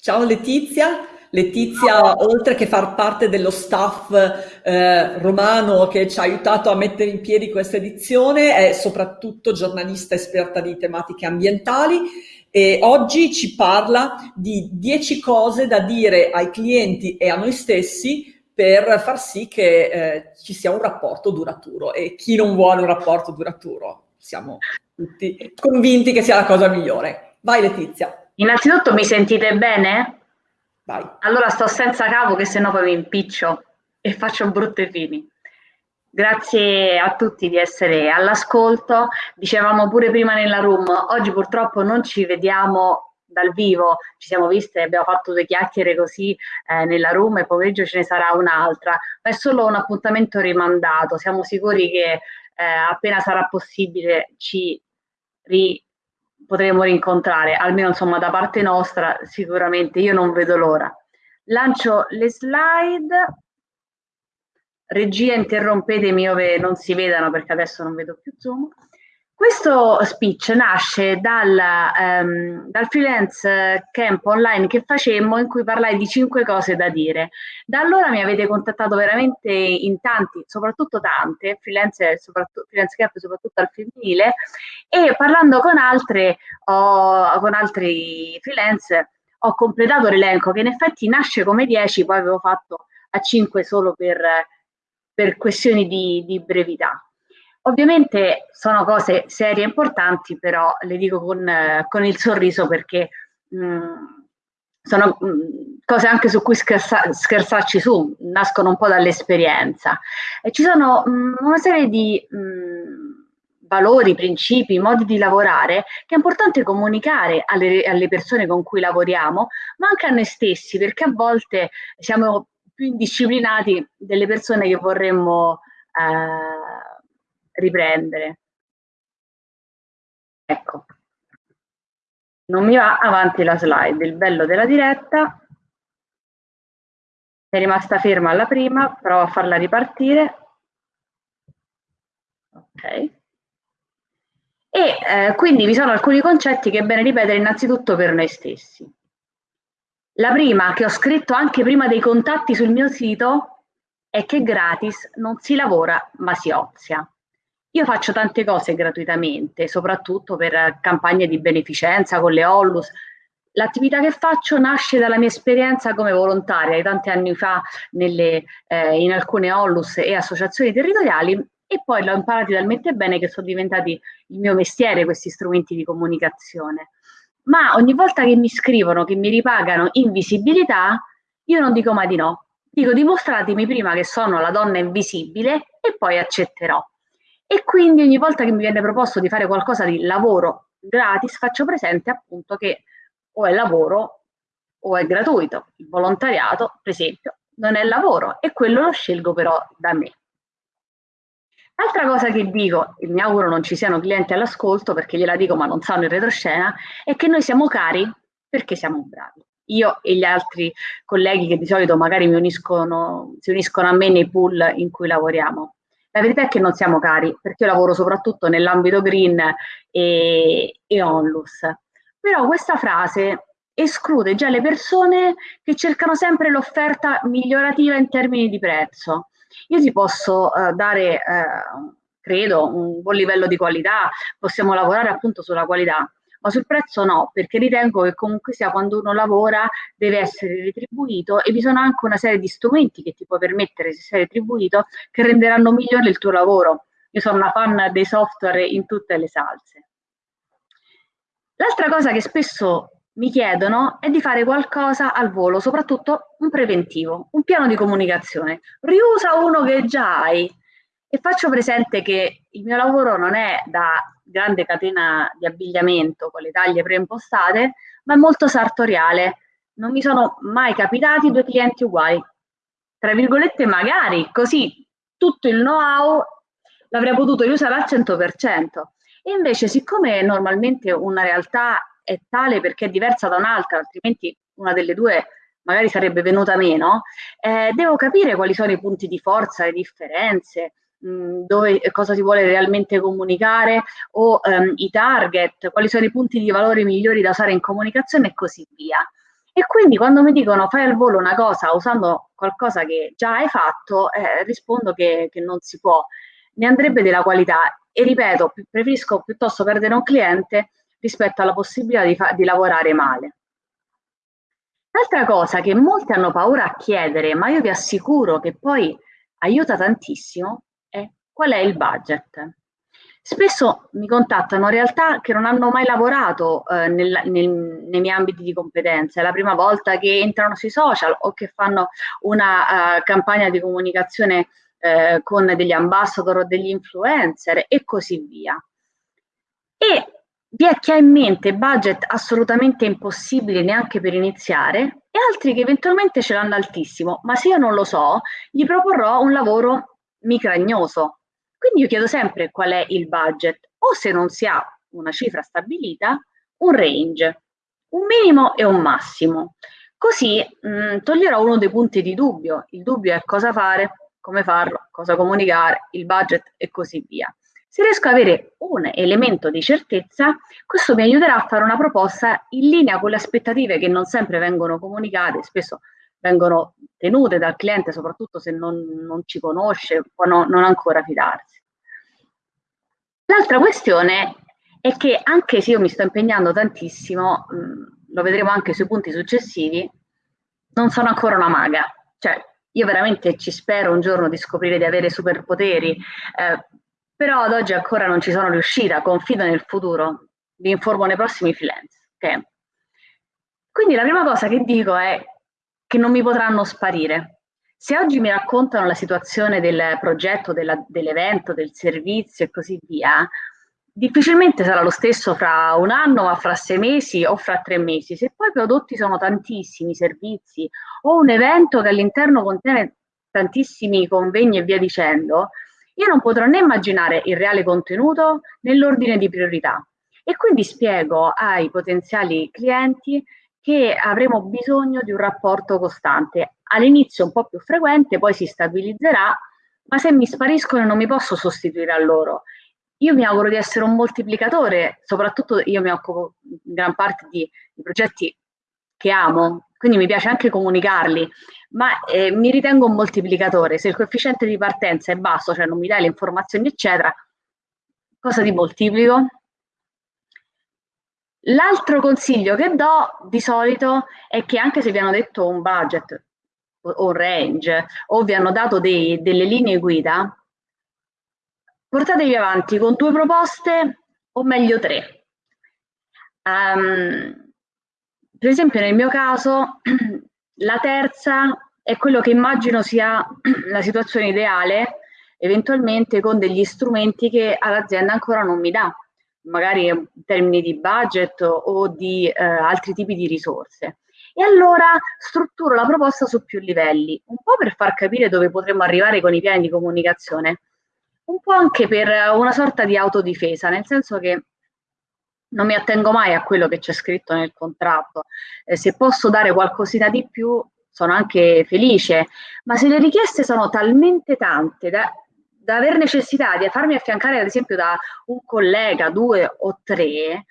Ciao Letizia. Letizia, oltre che far parte dello staff eh, romano che ci ha aiutato a mettere in piedi questa edizione, è soprattutto giornalista esperta di tematiche ambientali e oggi ci parla di 10 cose da dire ai clienti e a noi stessi per far sì che eh, ci sia un rapporto duraturo e chi non vuole un rapporto duraturo, siamo tutti convinti che sia la cosa migliore. Vai Letizia. Innanzitutto mi sentite bene? Vai. Allora sto senza cavo che sennò poi mi impiccio e faccio brutte fini. Grazie a tutti di essere all'ascolto. Dicevamo pure prima nella room, oggi purtroppo non ci vediamo dal vivo, ci siamo viste, abbiamo fatto due chiacchiere così eh, nella room e pomeriggio ce ne sarà un'altra, ma è solo un appuntamento rimandato. Siamo sicuri che eh, appena sarà possibile ci ri potremo rincontrare, almeno insomma da parte nostra sicuramente io non vedo l'ora. Lancio le slide, regia interrompetemi ove non si vedano perché adesso non vedo più zoom. Questo speech nasce dal, um, dal, freelance camp online che facemmo in cui parlai di cinque cose da dire. Da allora mi avete contattato veramente in tanti, soprattutto tante, freelance, soprattutto, freelance camp soprattutto al femminile, e parlando con, altre, ho, con altri freelance ho completato l'elenco che in effetti nasce come 10, poi avevo fatto a 5 solo per, per questioni di, di brevità. Ovviamente sono cose serie e importanti, però le dico con, con il sorriso perché mh, mm, sono mh, mm, cose anche su cui scherza, scherzarci su, nascono un po' dall'esperienza. E ci sono mh, mm, una serie di valori, principi, modi di lavorare che è importante comunicare alle, alle persone con cui lavoriamo, ma anche a noi stessi, perché a volte siamo più indisciplinati delle persone che vorremmo eh, riprendere. Ecco, non mi va avanti la slide, il bello della diretta. È rimasta ferma alla prima, provo a farla ripartire. Ok. E eh, quindi vi sono alcuni concetti che è bene ripetere innanzitutto per noi stessi. La prima, che ho scritto anche prima dei contatti sul mio sito, è che gratis non si lavora ma si ozia. Io faccio tante cose gratuitamente, soprattutto per campagne di beneficenza con le Ollus. L'attività che faccio nasce dalla mia esperienza come volontaria di tanti anni fa nelle, eh, in alcune Ollus e associazioni territoriali e poi l'ho imparati talmente bene che sono diventati il mio mestiere questi strumenti di comunicazione. Ma ogni volta che mi scrivono che mi ripagano invisibilità, io non dico mai di no. Dico dimostratemi prima che sono la donna invisibile e poi accetterò. E quindi ogni volta che mi viene proposto di fare qualcosa di lavoro gratis, faccio presente appunto che o è lavoro o è gratuito. Il volontariato, per esempio, non è lavoro e quello lo scelgo però da me. L'altra cosa che dico, e mi auguro non ci siano clienti all'ascolto perché gliela dico ma non sanno in retroscena, è che noi siamo cari perché siamo bravi. Io e gli altri colleghi che di solito magari uniscono, si uniscono a me nei pool in cui lavoriamo. La verità è che non siamo cari, perché io lavoro soprattutto nell'ambito green e, e onlus. Però questa frase esclude già le persone che cercano sempre l'offerta migliorativa in termini di prezzo. Io ti posso uh, dare, uh, credo, un buon livello di qualità, possiamo lavorare appunto sulla qualità, ma sul prezzo no, perché ritengo che comunque sia quando uno lavora deve essere retribuito e vi sono anche una serie di strumenti che ti può permettere se sei retribuito che renderanno migliore il tuo lavoro. Io sono una fan dei software in tutte le salse. L'altra cosa che spesso mi chiedono è di fare qualcosa al volo, soprattutto un preventivo, un piano di comunicazione. Riusa uno che già hai e faccio presente che il mio lavoro non è da grande catena di abbigliamento con le taglie preimpostate, ma è molto sartoriale. Non mi sono mai capitati due clienti uguali. Tra virgolette, magari così tutto il know-how l'avrei potuto usare al 100%. E invece, siccome normalmente una realtà è tale perché è diversa da un'altra, altrimenti una delle due magari sarebbe venuta meno, eh, devo capire quali sono i punti di forza, le differenze, dove, cosa si vuole realmente comunicare o um, i target, quali sono i punti di valore migliori da usare in comunicazione e così via. E quindi quando mi dicono fai al volo una cosa usando qualcosa che già hai fatto, eh, rispondo che, che non si può, ne andrebbe della qualità e ripeto, preferisco piuttosto perdere un cliente rispetto alla possibilità di, di lavorare male. L'altra cosa che molti hanno paura a chiedere, ma io vi assicuro che poi aiuta tantissimo, qual è il budget. Spesso mi contattano realtà che non hanno mai lavorato eh, nel, nel, nei miei ambiti di competenza, è la prima volta che entrano sui social o che fanno una uh, campagna di comunicazione eh, con degli ambassador o degli influencer e così via. E vi è chi ha in mente budget assolutamente impossibili neanche per iniziare e altri che eventualmente ce l'hanno altissimo, ma se io non lo so, gli proporrò un lavoro micragnoso. Quindi io chiedo sempre qual è il budget o se non si ha una cifra stabilita, un range, un minimo e un massimo. Così mh, mm, toglierò uno dei punti di dubbio. Il dubbio è cosa fare, come farlo, cosa comunicare, il budget e così via. Se riesco ad avere un elemento di certezza, questo mi aiuterà a fare una proposta in linea con le aspettative che non sempre vengono comunicate, spesso vengono tenute dal cliente, soprattutto se non, non ci conosce, può no, non ancora fidarsi. L'altra questione è che anche se io mi sto impegnando tantissimo, mh, lo vedremo anche sui punti successivi, non sono ancora una maga. Cioè, io veramente ci spero un giorno di scoprire di avere superpoteri, eh, però ad oggi ancora non ci sono riuscita, confido nel futuro, vi informo nei prossimi freelance. Okay? Quindi la prima cosa che dico è che non mi potranno sparire. Se oggi mi raccontano la situazione del progetto, dell'evento, del servizio e così via, difficilmente sarà lo stesso fra un anno, ma fra sei mesi o fra tre mesi. Se poi i prodotti sono tantissimi, servizi o un evento che all'interno contiene tantissimi convegni e via dicendo, io non potrò né immaginare il reale contenuto nell'ordine di priorità e quindi spiego ai potenziali clienti che avremo bisogno di un rapporto costante. All'inizio un po' più frequente, poi si stabilizzerà, ma se mi spariscono non mi posso sostituire a loro. Io mi auguro di essere un moltiplicatore, soprattutto io mi occupo in gran parte di, di progetti che amo, quindi mi piace anche comunicarli, ma eh, mi ritengo un moltiplicatore. Se il coefficiente di partenza è basso, cioè non mi dai le informazioni, eccetera, cosa ti moltiplico? L'altro consiglio che do di solito è che anche se vi hanno detto un budget o un range o vi hanno dato dei, delle linee guida, portatevi avanti con due proposte o meglio tre. Um, per esempio nel mio caso la terza è quello che immagino sia la situazione ideale, eventualmente con degli strumenti che l'azienda ancora non mi dà, magari in termini di budget o di eh, altri tipi di risorse. E allora strutturo la proposta su più livelli, un po' per far capire dove potremmo arrivare con i piani di comunicazione, un po' anche per una sorta di autodifesa, nel senso che non mi attengo mai a quello che c'è scritto nel contratto. Eh, se posso dare qualcosina di più, sono anche felice, ma se le richieste sono talmente tante da, da aver necessità di farmi affiancare, ad esempio, da un collega, due o tre,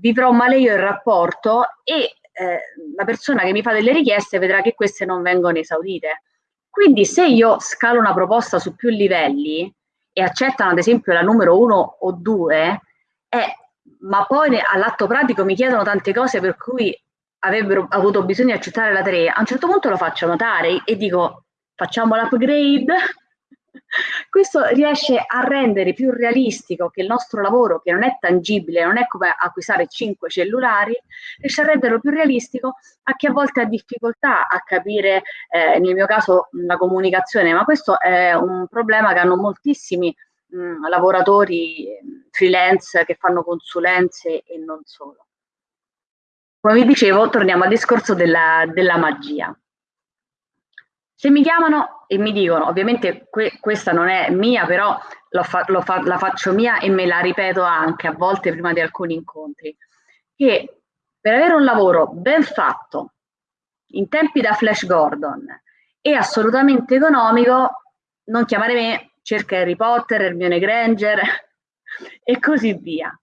vivrò male io il rapporto e eh, la persona che mi fa delle richieste vedrà che queste non vengono esaudite. Quindi se io scalo una proposta su più livelli e accettano ad esempio la numero uno o due, eh, ma poi all'atto pratico mi chiedono tante cose per cui avrebbero avuto bisogno di accettare la 3, a un certo punto lo faccio notare e dico facciamo l'upgrade. Questo riesce a rendere più realistico che il nostro lavoro, che non è tangibile, non è come acquistare 5 cellulari, riesce a renderlo più realistico a chi a volte ha difficoltà a capire, eh, nel mio caso, la comunicazione, ma questo è un problema che hanno moltissimi mh, lavoratori freelance che fanno consulenze e non solo. Come vi dicevo, torniamo al discorso della, della magia. Se mi chiamano e mi dicono, ovviamente que questa non è mia, però fa fa la faccio mia e me la ripeto anche a volte prima di alcuni incontri, che per avere un lavoro ben fatto, in tempi da Flash Gordon e assolutamente economico, non chiamare me, cerca Harry Potter, Hermione Granger e così via.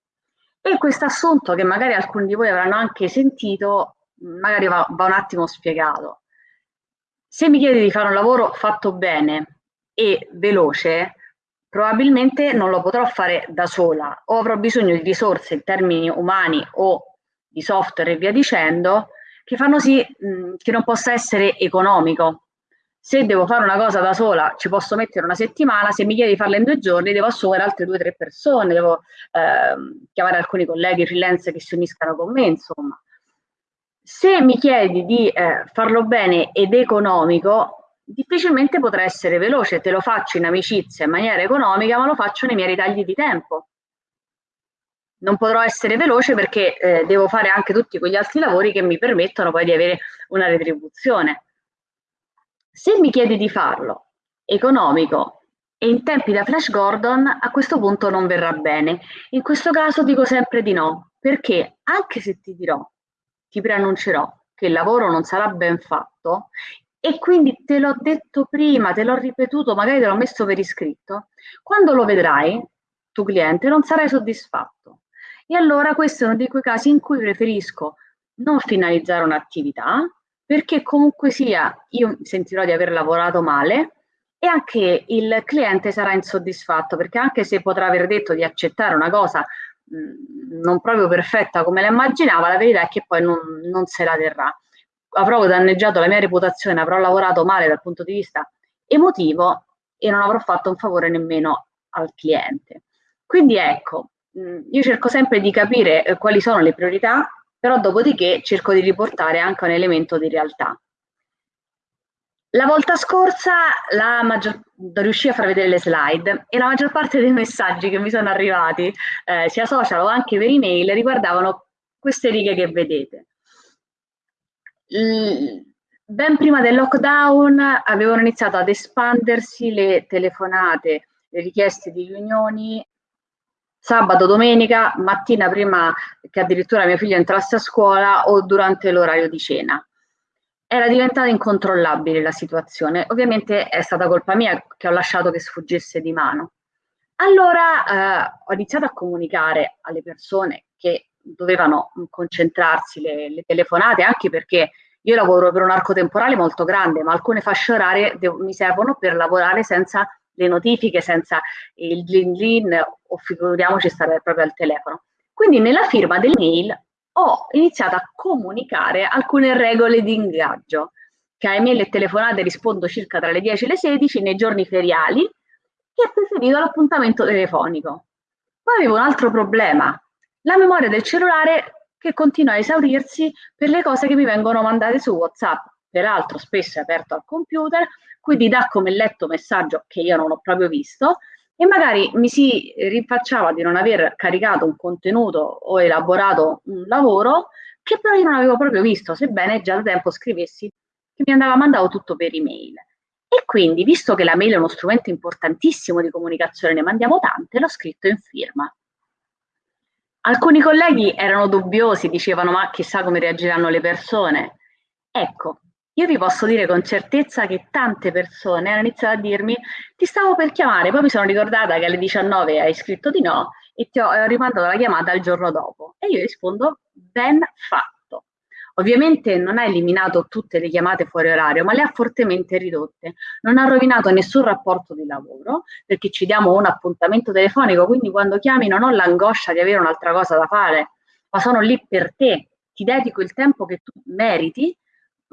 E questo assunto, che magari alcuni di voi avranno anche sentito, magari va, va un attimo spiegato. Se mi chiedi di fare un lavoro fatto bene e veloce, probabilmente non lo potrò fare da sola o avrò bisogno di risorse in termini umani o di software e via dicendo che fanno sì mh, che non possa essere economico. Se devo fare una cosa da sola ci posso mettere una settimana, se mi chiedi di farla in due giorni devo assumere altre due o tre persone, devo eh, chiamare alcuni colleghi freelance che si uniscano con me, insomma. Se mi chiedi di eh, farlo bene ed economico, difficilmente potrà essere veloce, te lo faccio in amicizia in maniera economica, ma lo faccio nei miei ritagli di tempo. Non potrò essere veloce perché eh, devo fare anche tutti quegli altri lavori che mi permettono poi di avere una retribuzione. Se mi chiedi di farlo economico e in tempi da Flash Gordon, a questo punto non verrà bene. In questo caso dico sempre di no, perché anche se ti dirò ti preannuncerò che il lavoro non sarà ben fatto e quindi te l'ho detto prima, te l'ho ripetuto, magari te l'ho messo per iscritto, quando lo vedrai, tu cliente, non sarai soddisfatto. E allora questo è uno di quei casi in cui preferisco non finalizzare un'attività, perché comunque sia io sentirò di aver lavorato male e anche il cliente sarà insoddisfatto, perché anche se potrà aver detto di accettare una cosa non proprio perfetta come la immaginava, la verità è che poi non, non se la terrà. Avrò danneggiato la mia reputazione, avrò lavorato male dal punto di vista emotivo e non avrò fatto un favore nemmeno al cliente. Quindi ecco, io cerco sempre di capire eh, quali sono le priorità, però dopodiché cerco di riportare anche un elemento di realtà. La volta scorsa la maggior, riuscii a far vedere le slide e la maggior parte dei messaggi che mi sono arrivati, eh, sia social o anche per email, riguardavano queste righe che vedete. L ben prima del lockdown avevano iniziato ad espandersi le telefonate, le richieste di riunioni sabato, domenica, mattina prima che addirittura mia figlia entrasse a scuola o durante l'orario di cena era diventata incontrollabile la situazione. Ovviamente è stata colpa mia che ho lasciato che sfuggisse di mano. Allora eh, ho iniziato a comunicare alle persone che dovevano concentrarsi le, le, telefonate, anche perché io lavoro per un arco temporale molto grande, ma alcune fasce orarie mi servono per lavorare senza le notifiche, senza il glin glin o figuriamoci stare proprio al telefono. Quindi nella firma del mail ho iniziato a comunicare alcune regole di ingaggio, che a email e telefonate rispondo circa tra le 10 e le 16 nei giorni feriali e ho preferito l'appuntamento telefonico. Poi avevo un altro problema, la memoria del cellulare che continua a esaurirsi per le cose che mi vengono mandate su WhatsApp. Peraltro spesso è aperto al computer, quindi dà come letto messaggio che io non ho proprio visto e magari mi si rinfacciava di non aver caricato un contenuto o elaborato un lavoro che però io non avevo proprio visto, sebbene già da tempo scrivessi che mi andava mandato tutto per email. E quindi, visto che la mail è uno strumento importantissimo di comunicazione, ne mandiamo tante, l'ho scritto in firma. Alcuni colleghi erano dubbiosi, dicevano ma chissà come reagiranno le persone. Ecco, io vi posso dire con certezza che tante persone hanno iniziato a dirmi ti stavo per chiamare, poi mi sono ricordata che alle 19 hai scritto di no e ti ho, ho rimandato la chiamata il giorno dopo. E io rispondo ben fatto. Ovviamente non ha eliminato tutte le chiamate fuori orario, ma le ha fortemente ridotte. Non ha rovinato nessun rapporto di lavoro, perché ci diamo un appuntamento telefonico, quindi quando chiami non ho l'angoscia di avere un'altra cosa da fare, ma sono lì per te. Ti dedico il tempo che tu meriti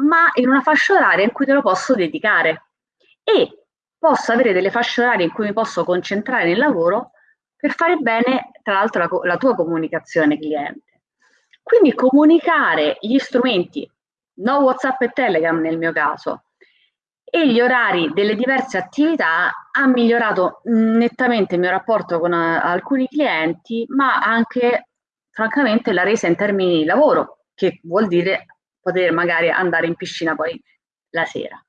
ma in una fascia oraria in cui te lo posso dedicare e posso avere delle fasce orarie in cui mi posso concentrare nel lavoro per fare bene, tra l'altro, la, la tua comunicazione cliente. Quindi comunicare gli strumenti, no WhatsApp e Telegram nel mio caso, e gli orari delle diverse attività ha migliorato nettamente il mio rapporto con uh, alcuni clienti, ma anche francamente la resa in termini di lavoro, che vuol dire poter magari andare in piscina poi la sera.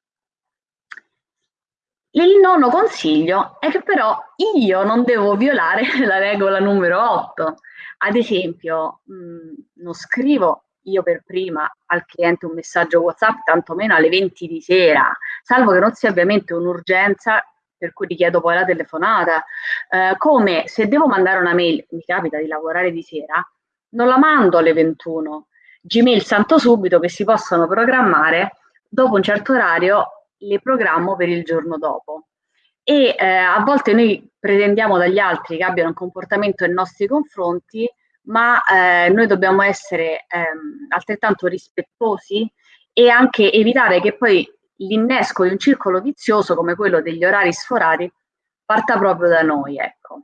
Il nono consiglio è che però io non devo violare la regola numero 8. Ad esempio, mh, mm, non scrivo io per prima al cliente un messaggio WhatsApp, tantomeno alle 20 di sera, salvo che non sia ovviamente un'urgenza per cui richiedo poi la telefonata. Eh, come se devo mandare una mail, mi capita di lavorare di sera, non la mando alle 21, Gmail santo subito che si possono programmare, dopo un certo orario le programmo per il giorno dopo. E eh, a volte noi pretendiamo dagli altri che abbiano un comportamento nei nostri confronti, ma eh, noi dobbiamo essere ehm, altrettanto rispettosi e anche evitare che poi l'innesco di un circolo vizioso come quello degli orari sforati parta proprio da noi, ecco.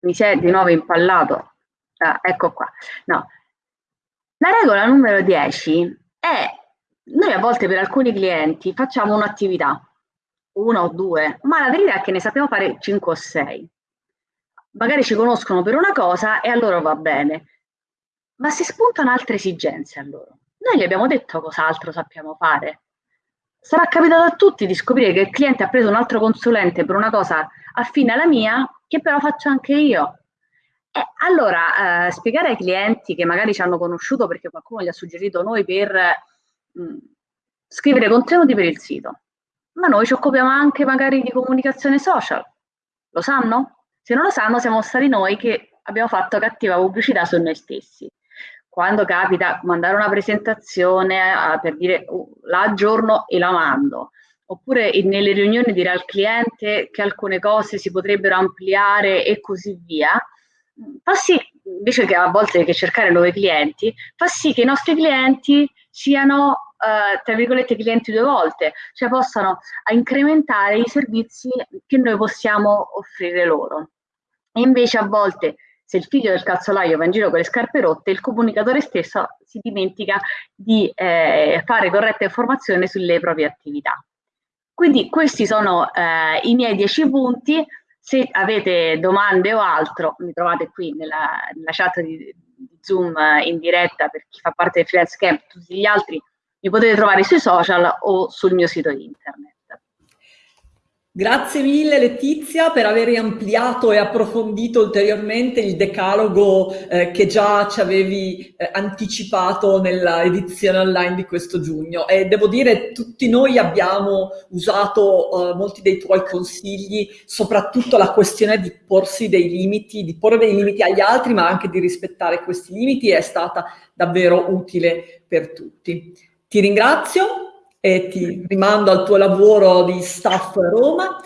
Mi si è di nuovo impallato. Ah, ecco qua. No. La regola numero 10 è, noi a volte per alcuni clienti facciamo un'attività, una o due, ma la verità è che ne sappiamo fare 5 o 6. Magari ci conoscono per una cosa e a loro va bene, ma si spuntano altre esigenze a loro. Noi gli abbiamo detto cos'altro sappiamo fare. Sarà capitato a tutti di scoprire che il cliente ha preso un altro consulente per una cosa affine alla mia, che però faccio anche io. E allora, eh, spiegare ai clienti che magari ci hanno conosciuto perché qualcuno gli ha suggerito noi per mh, mm, scrivere contenuti per il sito, ma noi ci occupiamo anche magari di comunicazione social. Lo sanno? Se non lo sanno, siamo stati noi che abbiamo fatto cattiva pubblicità su noi stessi quando capita mandare una presentazione uh, per dire uh, la aggiorno e la mando, oppure nelle riunioni dire al cliente che alcune cose si potrebbero ampliare e così via, fa sì, invece che a volte che cercare nuovi clienti, fa sì che i nostri clienti siano, uh, tra virgolette, clienti due volte, cioè possano incrementare i servizi che noi possiamo offrire loro. E invece a volte se il figlio del calzolaio va in giro con le scarpe rotte, il comunicatore stesso si dimentica di eh, fare corretta informazione sulle proprie attività. Quindi questi sono eh, i miei dieci punti. Se avete domande o altro, mi trovate qui nella, nella chat di, di Zoom in diretta per chi fa parte del freelance camp, tutti gli altri mi potete trovare sui social o sul mio sito internet. Grazie mille Letizia per aver ampliato e approfondito ulteriormente il decalogo eh, che già ci avevi eh, anticipato nella edizione online di questo giugno. E devo dire tutti noi abbiamo usato eh, molti dei tuoi consigli, soprattutto la questione di porsi dei limiti, di porre dei limiti agli altri ma anche di rispettare questi limiti. È stata davvero utile per tutti. Ti ringrazio e ti rimando al tuo lavoro di staff Roma